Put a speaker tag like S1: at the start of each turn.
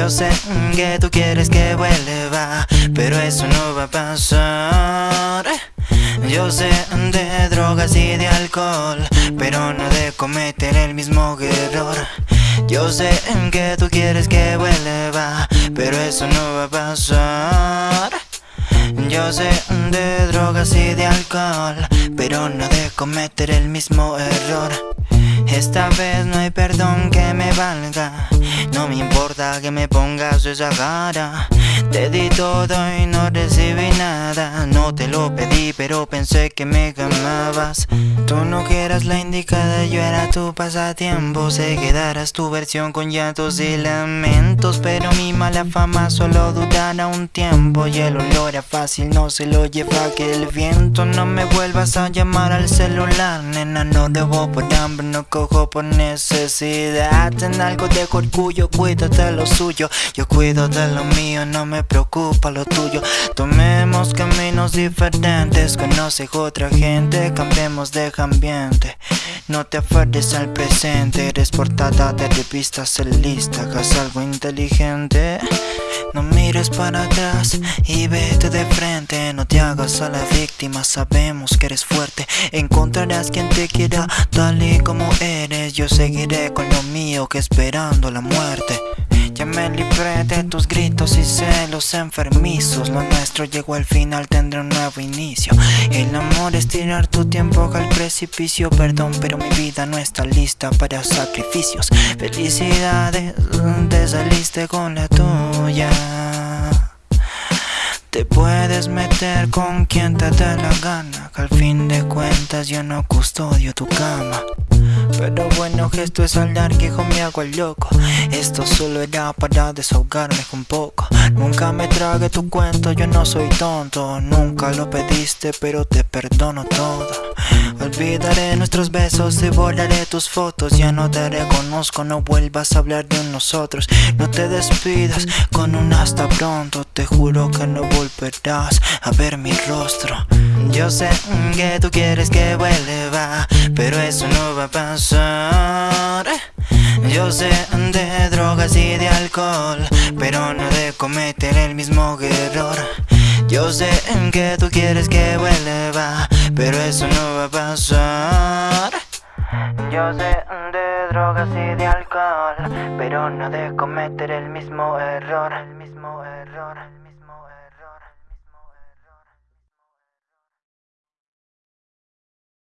S1: Yo sé que tú quieres que vuelva, pero eso no va a pasar. Yo sé de drogas y de alcohol, pero no de cometer el mismo error. Yo sé que tú quieres que vuelva, pero eso no va a pasar. Yo sé de drogas y de alcohol, pero no de cometer el mismo error. Esta vez no hay perdón que que me pongas esa cara. Te di todo y no recibí nada. No te lo pedí pero pensé que me amabas Tú no quieras la indicada, yo era tu pasatiempo. Se quedarás tu versión con llantos y lamentos Pero mi mala fama solo durará un tiempo. Y el olor a fácil no se lo lleva que el viento. No me vuelvas a llamar al celular, nena No debo por hambre, no cojo por necesidad. En algo de orgullo, cuídate lo suyo. Yo cuido de lo mío, no me preocupa lo tuyo. Tomemos caminos diferentes, conoce otra gente Cambiemos de no te aferres al presente, eres portada de revistas en lista, hagas algo inteligente. No mires para atrás y vete de frente, no te hagas a la víctima, sabemos que eres fuerte. Encontrarás quien te quiera tal y como eres, yo seguiré con lo mío que esperando la muerte. Ya me libré de tus gritos y celos enfermizos. Lo nuestro llegó al final, tendrá un nuevo inicio. El amor es tirar tu tiempo al precipicio. Perdón, pero mi vida no está lista para sacrificios. Felicidades, te saliste con la tuya. Te puedes meter con quien te dé la gana Que al fin de cuentas yo no custodio tu cama pero bueno, esto es hablar que hijo me hago el loco. Esto solo era para desahogarme un poco. Nunca me trague tu cuento, yo no soy tonto. Nunca lo pediste, pero te perdono todo Olvidaré nuestros besos y tus fotos. Ya no te reconozco, no vuelvas a hablar de nosotros. No te despidas con un hasta pronto. Te juro que no volverás a ver mi rostro. Yo sé que tú quieres que vuelva Pero eso no va a pasar. Yo sé de drogas y de alcohol Pero no de cometer el mismo error. Yo sé que tú quieres que vuelva Pero eso no va a Yo sé de drogas y de alcohol Pero no de cometer El mismo error